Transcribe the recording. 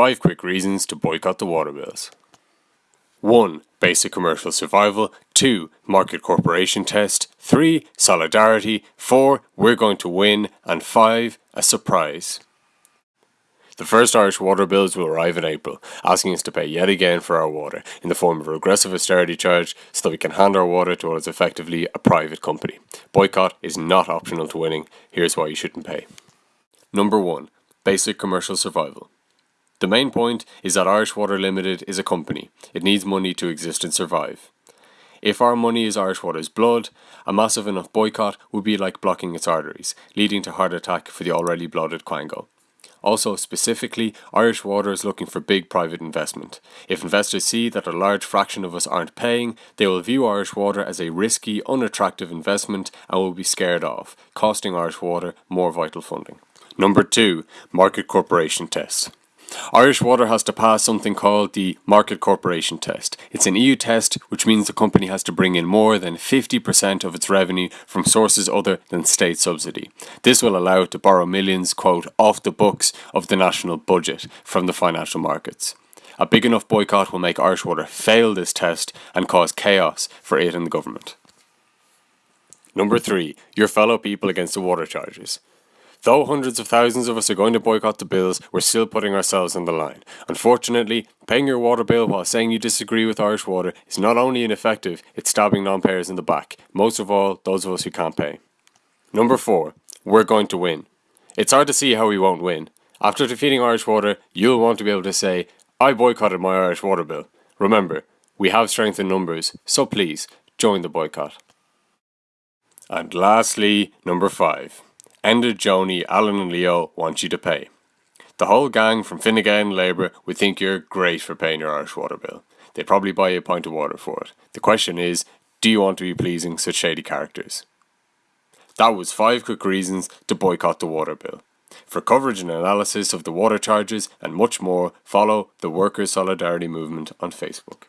5 quick reasons to boycott the water bills. 1. Basic commercial survival. 2. Market corporation test. 3. Solidarity. 4. We're going to win. And 5. A surprise. The first Irish water bills will arrive in April, asking us to pay yet again for our water in the form of a regressive austerity charge so that we can hand our water to what is effectively a private company. Boycott is not optional to winning. Here's why you shouldn't pay. Number 1. Basic commercial survival. The main point is that Irish Water Limited is a company. It needs money to exist and survive. If our money is Irish Water's blood, a massive enough boycott would be like blocking its arteries, leading to heart attack for the already bloated Quango. Also, specifically, Irish Water is looking for big private investment. If investors see that a large fraction of us aren't paying, they will view Irish Water as a risky, unattractive investment and will be scared off, costing Irish Water more vital funding. Number 2. Market Corporation Test. Irish Water has to pass something called the Market Corporation Test. It's an EU test which means the company has to bring in more than 50% of its revenue from sources other than state subsidy. This will allow it to borrow millions, quote, off the books of the national budget from the financial markets. A big enough boycott will make Irish Water fail this test and cause chaos for it and the government. Number 3. Your fellow people against the water charges. Though hundreds of thousands of us are going to boycott the bills, we're still putting ourselves on the line. Unfortunately, paying your water bill while saying you disagree with Irish Water is not only ineffective, it's stabbing non payers in the back, most of all, those of us who can't pay. Number 4. We're going to win. It's hard to see how we won't win. After defeating Irish Water, you'll want to be able to say, I boycotted my Irish Water bill. Remember, we have strength in numbers, so please, join the boycott. And lastly, number 5. Enda, Joni, Alan and Leo want you to pay. The whole gang from Fine and Labour would think you're great for paying your Irish water bill. They'd probably buy you a pint of water for it. The question is, do you want to be pleasing such shady characters? That was 5 quick reasons to boycott the water bill. For coverage and analysis of the water charges and much more, follow the Workers' Solidarity Movement on Facebook.